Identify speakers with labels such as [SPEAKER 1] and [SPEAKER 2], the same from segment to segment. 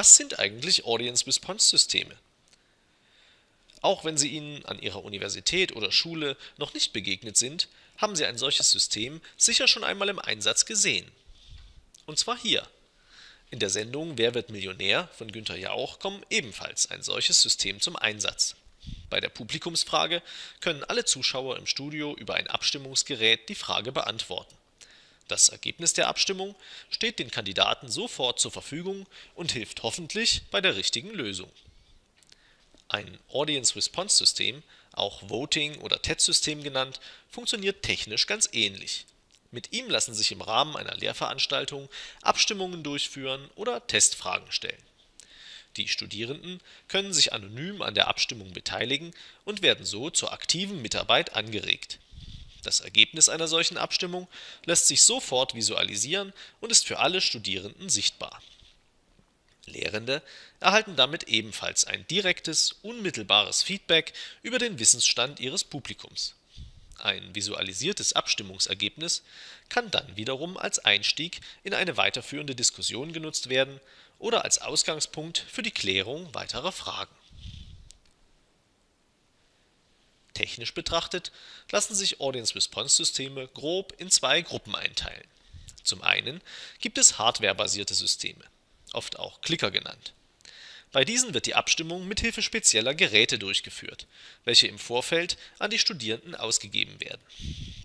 [SPEAKER 1] Was sind eigentlich Audience-Response-Systeme? Auch wenn Sie ihnen an Ihrer Universität oder Schule noch nicht begegnet sind, haben Sie ein solches System sicher schon einmal im Einsatz gesehen. Und zwar hier. In der Sendung Wer wird Millionär von Günther Jauch kommt ebenfalls ein solches System zum Einsatz. Bei der Publikumsfrage können alle Zuschauer im Studio über ein Abstimmungsgerät die Frage beantworten. Das Ergebnis der Abstimmung steht den Kandidaten sofort zur Verfügung und hilft hoffentlich bei der richtigen Lösung. Ein Audience-Response-System, auch Voting - oder TED-System genannt, funktioniert technisch ganz ähnlich. Mit ihm lassen sich im Rahmen einer Lehrveranstaltung Abstimmungen durchführen oder Testfragen stellen. Die Studierenden können sich anonym an der Abstimmung beteiligen und werden so zur aktiven Mitarbeit angeregt. Das Ergebnis einer solchen Abstimmung lässt sich sofort visualisieren und ist für alle Studierenden sichtbar. Lehrende erhalten damit ebenfalls ein direktes, unmittelbares Feedback über den Wissensstand ihres Publikums. Ein visualisiertes Abstimmungsergebnis kann dann wiederum als Einstieg in eine weiterführende Diskussion genutzt werden oder als Ausgangspunkt für die Klärung weiterer Fragen. Technisch betrachtet lassen sich Audience-Response-Systeme grob in zwei Gruppen einteilen. Zum einen gibt es hardwarebasierte Systeme oft auch Clicker genannt. Bei diesen wird die Abstimmung mithilfe spezieller Geräte durchgeführt, welche im Vorfeld an die Studierenden ausgegeben werden.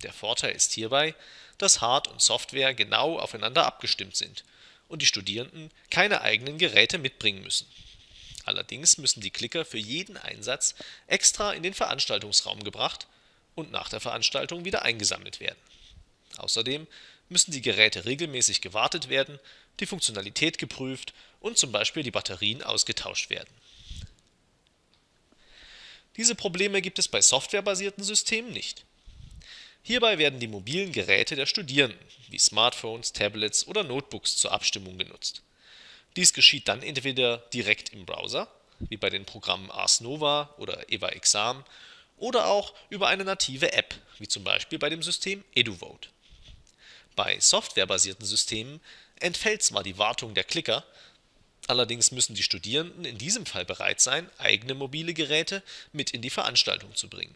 [SPEAKER 1] Der Vorteil ist hierbei, dass Hard und Software genau aufeinander abgestimmt sind und die Studierenden keine eigenen Geräte mitbringen müssen. Allerdings müssen die Clicker für jeden Einsatz extra in den Veranstaltungsraum gebracht und nach der Veranstaltung wieder eingesammelt werden. Außerdem müssen die Geräte regelmäßig gewartet werden die Funktionalität geprüft und zum Beispiel die Batterien ausgetauscht werden. Diese Probleme gibt es bei softwarebasierten Systemen nicht. Hierbei werden die mobilen Geräte der Studierenden wie Smartphones, Tablets oder Notebooks zur Abstimmung genutzt. Dies geschieht dann entweder direkt im Browser, wie bei den Programmen Ars Nova oder Eva Exam, oder auch über eine native App, wie zum Beispiel bei dem System EduVote. Bei softwarebasierten Systemen entfällt zwar die Wartung der Clicker, allerdings müssen die Studierenden in diesem Fall bereit sein, eigene mobile Geräte mit in die Veranstaltung zu bringen.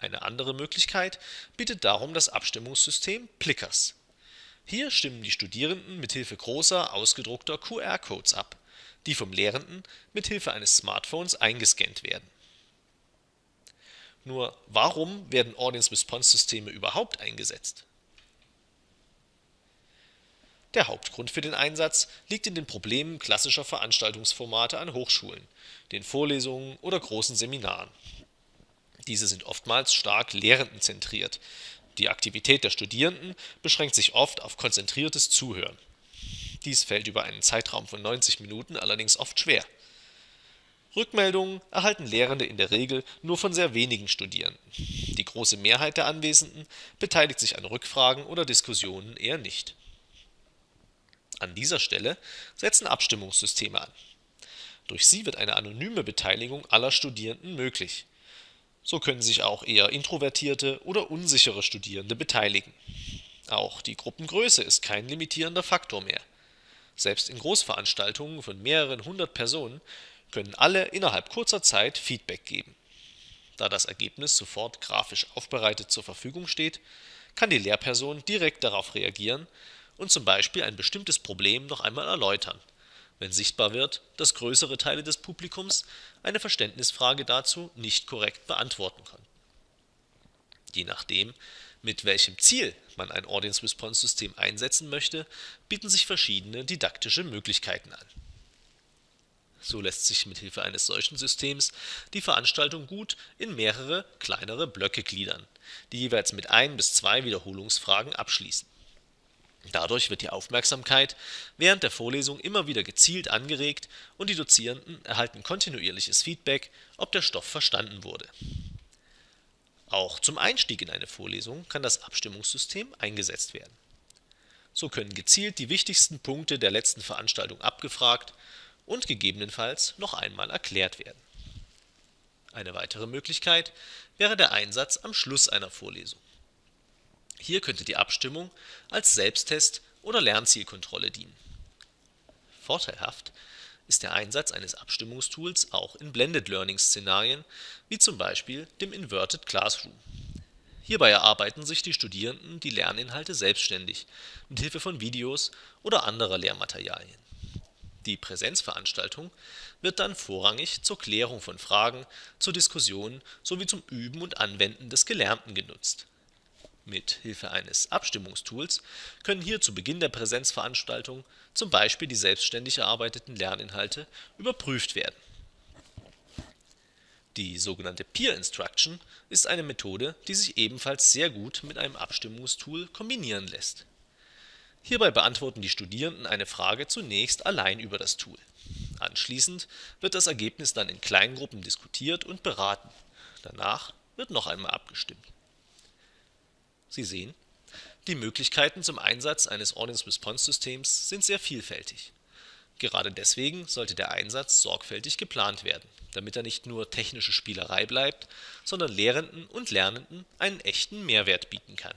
[SPEAKER 1] Eine andere Möglichkeit bietet darum das Abstimmungssystem Plickers. Hier stimmen die Studierenden mithilfe großer ausgedruckter QR-Codes ab, die vom Lehrenden mithilfe eines Smartphones eingescannt werden. Nur warum werden Audience-Response-Systeme überhaupt eingesetzt der Hauptgrund für den Einsatz liegt in den Problemen klassischer Veranstaltungsformate an Hochschulen, den Vorlesungen oder großen Seminaren. Diese sind oftmals stark lehrendenzentriert, die Aktivität der Studierenden beschränkt sich oft auf konzentriertes Zuhören. Dies fällt über einen Zeitraum von 90 Minuten allerdings oft schwer. Rückmeldungen erhalten Lehrende in der Regel nur von sehr wenigen Studierenden. Die große Mehrheit der Anwesenden beteiligt sich an Rückfragen oder Diskussionen eher nicht an dieser Stelle setzen Abstimmungssysteme an. Durch sie wird eine anonyme Beteiligung aller Studierenden möglich. So können sich auch eher introvertierte oder unsichere Studierende beteiligen. Auch die Gruppengröße ist kein limitierender Faktor mehr. Selbst in Großveranstaltungen von mehreren hundert Personen können alle innerhalb kurzer Zeit Feedback geben. Da das Ergebnis sofort grafisch aufbereitet zur Verfügung steht, kann die Lehrperson direkt darauf reagieren und zum Beispiel ein bestimmtes Problem noch einmal erläutern, wenn sichtbar wird, dass größere Teile des Publikums eine Verständnisfrage dazu nicht korrekt beantworten konnten. Je nachdem, mit welchem Ziel man ein Audience-Response-System einsetzen möchte, bieten sich verschiedene didaktische Möglichkeiten an. So lässt sich mit Hilfe eines solchen Systems die Veranstaltung gut in mehrere kleinere Blöcke gliedern, die jeweils mit ein bis zwei Wiederholungsfragen abschließen Dadurch wird die Aufmerksamkeit während der Vorlesung immer wieder gezielt angeregt und die Dozierenden erhalten kontinuierliches Feedback, ob der Stoff verstanden wurde. Auch zum Einstieg in eine Vorlesung kann das Abstimmungssystem eingesetzt werden. So können gezielt die wichtigsten Punkte der letzten Veranstaltung abgefragt und gegebenenfalls noch einmal erklärt werden. Eine weitere Möglichkeit wäre der Einsatz am Schluss einer Vorlesung hier könnte die Abstimmung als Selbsttest oder Lernzielkontrolle dienen. Vorteilhaft ist der Einsatz eines Abstimmungstools auch in Blended-Learning-Szenarien wie zum Beispiel dem Inverted Classroom. Hierbei erarbeiten sich die Studierenden die Lerninhalte selbstständig mit Hilfe von Videos oder anderer Lehrmaterialien. Die Präsenzveranstaltung wird dann vorrangig zur Klärung von Fragen, zur Diskussion sowie zum Üben und Anwenden des Gelernten genutzt. Mit Hilfe eines Abstimmungstools können hier zu Beginn der Präsenzveranstaltung zum Beispiel die selbstständig erarbeiteten Lerninhalte überprüft werden. Die sogenannte Peer Instruction ist eine Methode, die sich ebenfalls sehr gut mit einem Abstimmungstool kombinieren lässt. Hierbei beantworten die Studierenden eine Frage zunächst allein über das Tool. Anschließend wird das Ergebnis dann in Kleingruppen diskutiert und beraten, danach wird noch einmal abgestimmt. Sie sehen, die Möglichkeiten zum Einsatz eines Audience-Response-Systems sind sehr vielfältig. Gerade deswegen sollte der Einsatz sorgfältig geplant werden, damit er nicht nur technische Spielerei bleibt, sondern Lehrenden und Lernenden einen echten Mehrwert bieten kann